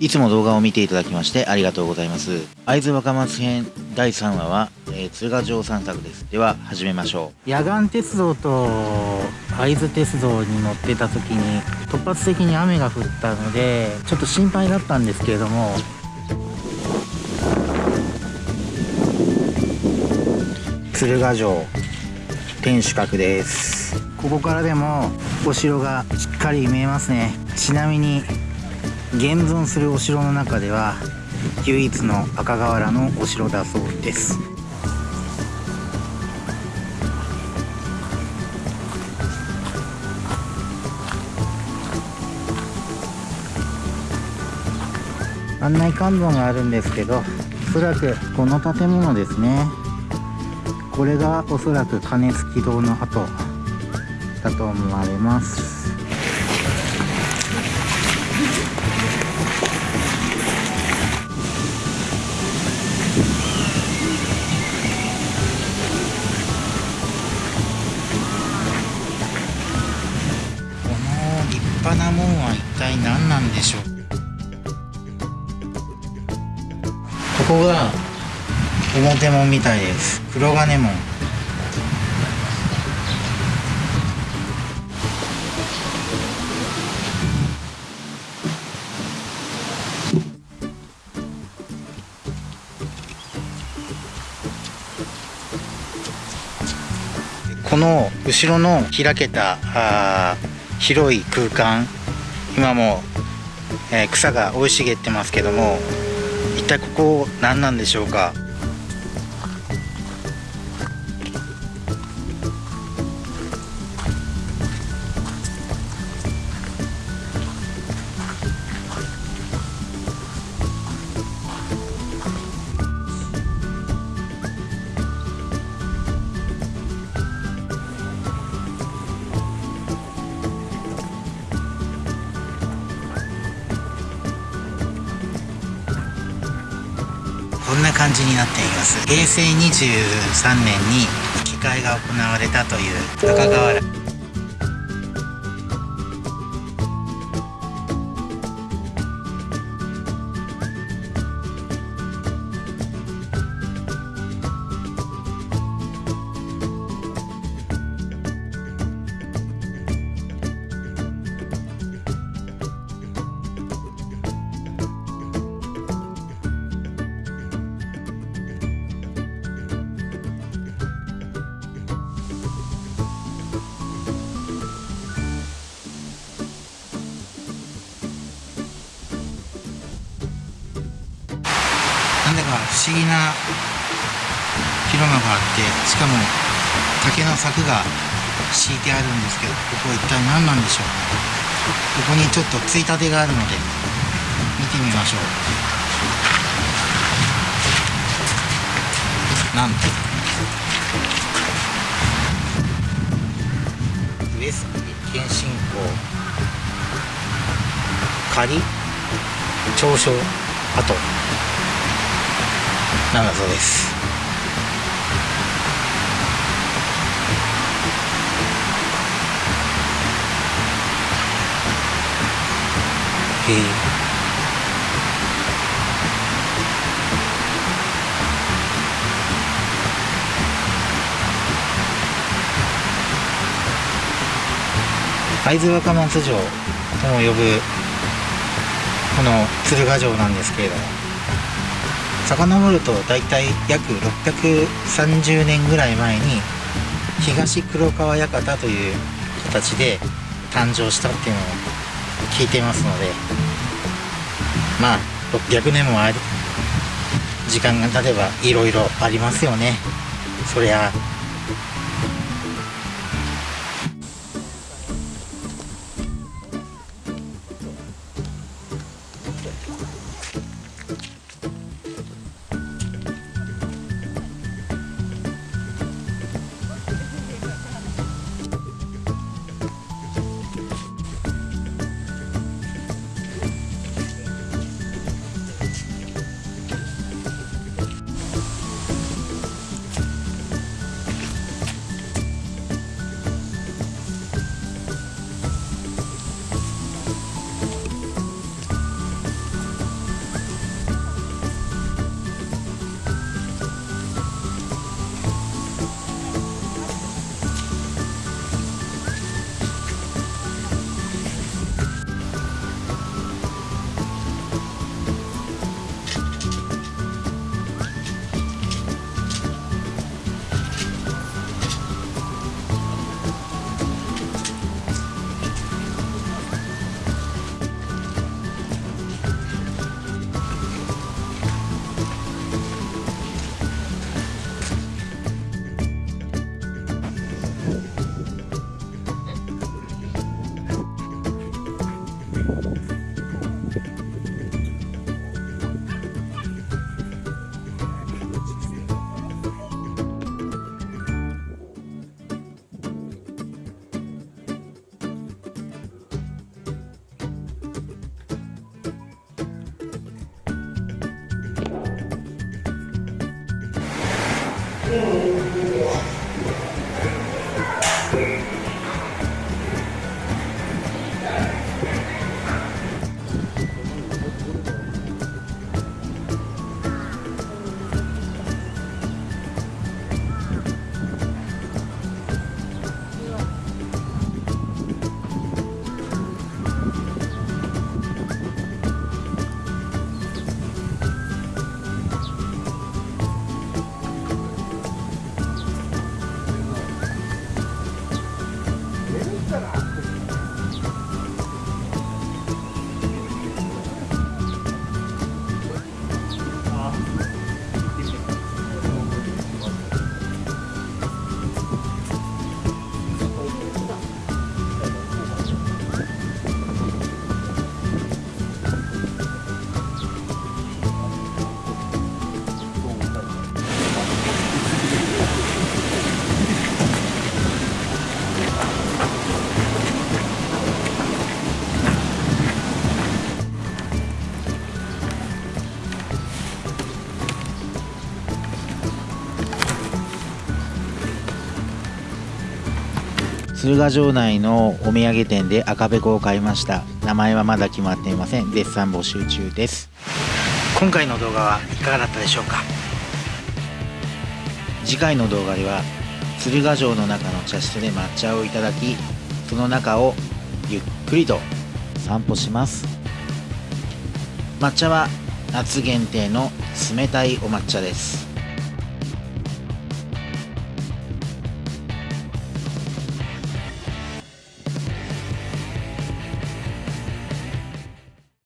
いつも動画を見ていただきましてありがとうございます。会津若松編第3話は、えー、鶴ヶ城散策です。では始めましょう。野岩鉄道と会津鉄道に乗ってた時に突発的に雨が降ったのでちょっと心配だったんですけれども鶴ヶ城天守閣ですここからでもお城がしっかり見えますねちなみに現存するお城の中では唯一の赤瓦のお城だそうです。案内看板があるんですけどおそらくこの建物ですね。これがおそらく鐘付き堂の跡だと思われます。なもんは一体何なんでしょう？ここが表門みたいです。黒金門。この後ろの開けたあ広い空間。今も、えー、草が生い茂ってますけども一体ここ何なんでしょうか？こんな感じになっています。平成23年に機械が行われたという中川原。んだか不思議な広間があってしかも竹の柵が敷いてあるんですけどここは一体何なんでしょう。ここにちょっとついたてがあるので見てみましょう。なんと。上杉謙信公。仮長所跡なんだそうですへえ会津若松城とも呼ぶこの鶴ヶ城なんです。けれども遡ると大体約630年ぐらい前に東黒川館という形で誕生したっていうのを聞いてますのでまあ600年もあり時間が経てばいろいろありますよね。そりゃ鶴ヶ城内のお土産店で赤べこを買いました。名前はまだ決まっていません。絶賛募集中です。今回の動画はいかがだったでしょうか？次回の動画では鶴ヶ城の中の茶室で抹茶をいただきその中をゆっくりと散歩します。抹茶は夏限定の冷たいお抹茶です